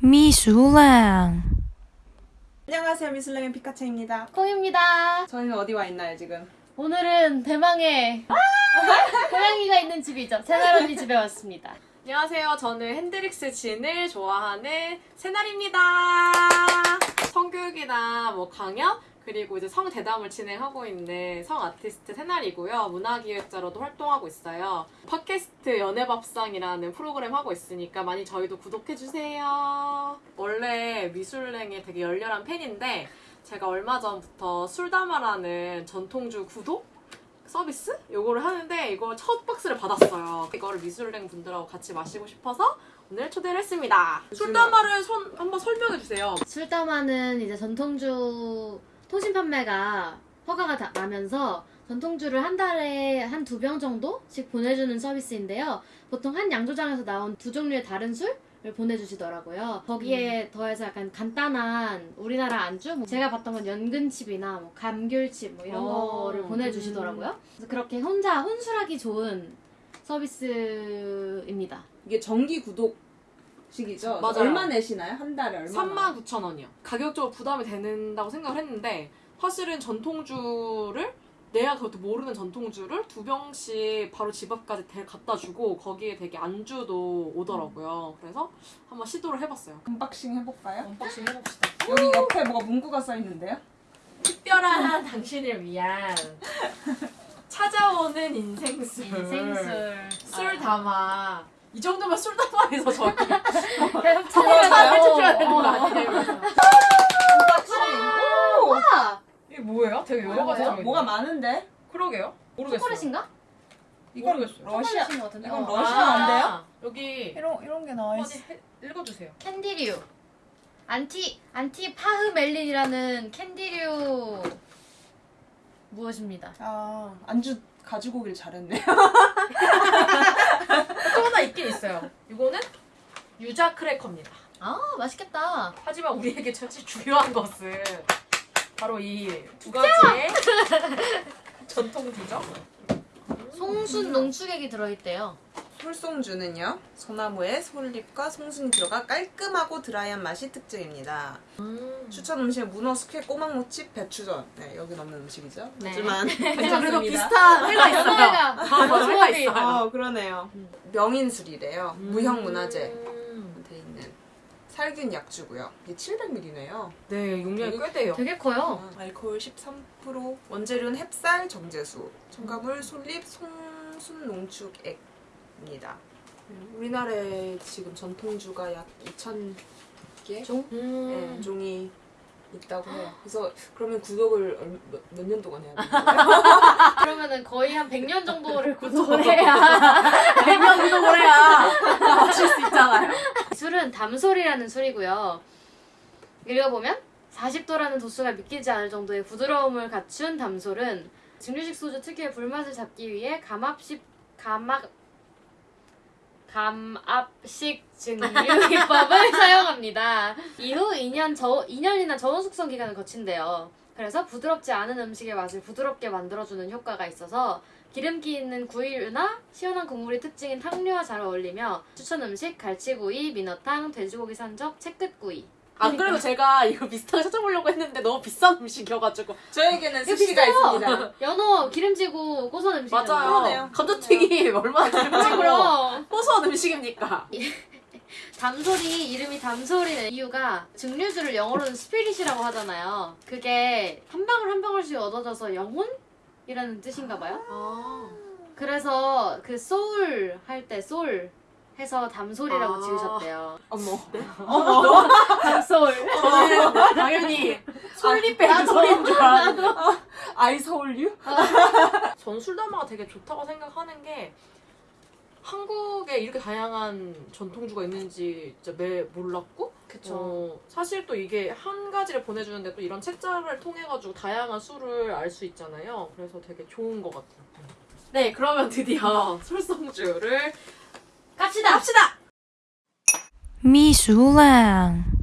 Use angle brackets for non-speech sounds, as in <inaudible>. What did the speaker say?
미술랑 안녕하세요 미술랭의 피카체입니다 콩입니다. 저희는 어디 와 있나요 지금? 오늘은 대망의 <laughs> 고양이가 있는 집이죠. 새날 언니 집에 왔습니다. 안녕하세요. 저는 핸드릭스 진을 좋아하는 새날입니다. 성교육이나 뭐 강연 그리고 이제 성 대담을 진행하고 있는 성 아티스트 새날이고요. 문화기획자로도 활동하고 있어요. 팟캐스트 연애밥상이라는 프로그램 하고 있으니까 많이 저희도 구독해주세요. 원래 미술랭의 되게 열렬한 팬인데 제가 얼마 전부터 술담아라는 전통주 구독 서비스? 요거를 하는데 이걸 첫 박스를 받았어요. 이거를 미술랭 분들하고 같이 마시고 싶어서 오늘 초대를 했습니다. 술담아를 손 한번 설명해 주세요. 술담화는 이제 전통주 통신 판매가 허가가 다- 나면서 전통주를 한 달에 한 두 병 정도씩 보내주는 서비스인데요. 보통 한 양조장에서 나온 두 종류의 다른 술 을 보내주시더라고요. 거기에 더해서 약간 간단한 우리나라 안주, 뭐 제가 봤던 건 연근칩이나 뭐 감귤칩 뭐 이런 어, 거를 보내주시더라고요. 그래서 그렇게 혼자 혼술하기 좋은 서비스입니다. 이게 정기 구독 식이죠? 맞아요. 얼마 내시나요? 한 달에 얼마? 39,000원이요. 가격적으로 부담이 된다고 생각을 했는데 사실은 전통주를 내가 그것도 모르는 전통주를 두 병씩 바로 집 앞까지 대- 갖다 주고 거기에 되게 안주도 오더라고요. 그래서 한번 시도를 해봤어요. unboxing 해볼까요? unboxing 해봅시다. 여기 옆에 뭐가 문구가 써 있는데요? 특별한 <laughs> 당신을 위한 <laughs> 찾아오는 인생술. 인생술. 술 담아. 이 정도면 술 담아에서 저기 찾아야 해주셔야 되는 거 아니에요? unboxing! 오! 와! 이게 뭐예요? 되게 여러 가지. 뭐가 많은데? 그러게요? 모르겠어요. 초콜릿인가? 이건. 러시아 같은데. 이건 어. 러시아인데요? 아, 여기 이런 이런 게 나와 있어. 해- 읽어주세요. 캔디류 안티 안티 파흐멜린이라는 캔디류 무엇입니다. 아 안주 가지고 오길 잘했네 또 <laughs> 하나 있긴 있어요. 이거는 유자 크래커입니다. 아 맛있겠다. 하지만 우리에게 사실 중요한 것은 바로 이 두 가지의 전통주죠. 송순 농축액이 들어있대요. 솔송주는요 소나무의 솔잎과 송순이 들어가 깔끔하고 드라이한 맛이 특징입니다. 추천 음식은 문어, 숙회, 꼬막무침, 배추전. 네 여기 넣는 음식이죠. 네. 하지만 <laughs> 그래도 괜찮습니다. 비슷한 <laughs> 회가 있어요. 연어회가 아, 맞아, 회가 있어요. 어 그러네요. 명인술이래요. 무형문화재. 음. 돼 있는 살균 약주고요. 이게 700ml네요. 네, 용량이 꽤 돼요. 되게 커요. 알코올 13% 원재료는 햅쌀, 정제수 첨가물, 솔잎, 송순 농축액 입니다 우리나라에 지금 전통주가 약 2,000개 종? 네, 음. 종이 있다고 해요. 그래서 그러면 구독을 얼- 몇, 몇 년 동안 해야 되나요? <laughs> 그러면은 거의 한 100년 정도를 구독을 해야 <laughs> 100년 구독을 해야 마실 수 있잖아요. 술은 담솔이라는 술이고요. 읽어보면 40도라는 도수가 믿기지 않을 정도의 부드러움을 갖춘 담솔은 증류식 소주 특유의 불맛을 잡기 위해 감압식 감압 감압식 증류 기법을 <laughs> 사용합니다. 이후 2년 저 2년이나 저온 숙성 기간을 거친대요. 그래서 부드럽지 않은 음식의 맛을 부드럽게 만들어주는 효과가 있어서 기름기 있는 구이류나 시원한 국물이 특징인 탕류와 잘 어울리며 추천 음식 갈치구이, 민어탕, 돼지고기 산적, 채끝구이. 안 그래도 제가 이거 비슷하게 찾아보려고 했는데 너무 비싼 음식이어가지고 저에게는 스시가. 있습니다. <laughs> 연어 기름지고 고소한 음식이잖아요. 맞아요. 감자튀김 얼마나 기름지고 그럼 <laughs> 고소한 음식입니까? 담솔이 이름이 담솔인 이유가 증류주를 영어로는 스피릿이라고 하잖아요. 그게 한 방울 한 방울씩 얻어져서 영혼이라는 뜻인가 봐요. 아. 그래서 그 소울 할때솔 해서 담솔이라고 아. 지으셨대요. 어머. <laughs> 담솔. 저는 당연히 솔잎 소리인 줄 알았는데 아이 서울유? 전 술담화가 되게 좋다고 생각하는 게 한국에 이렇게 다양한 전통주가 있는지 진짜 매 몰랐고 어, 사실 또 이게 한 가지를 보내주는데 또 이런 책자를 통해가지고 다양한 술을 알 수 있잖아요. 그래서 되게 좋은 것 같아요. 네, 그러면 드디어 <laughs> 솔성주를 갑시다. 합시다! 미술랑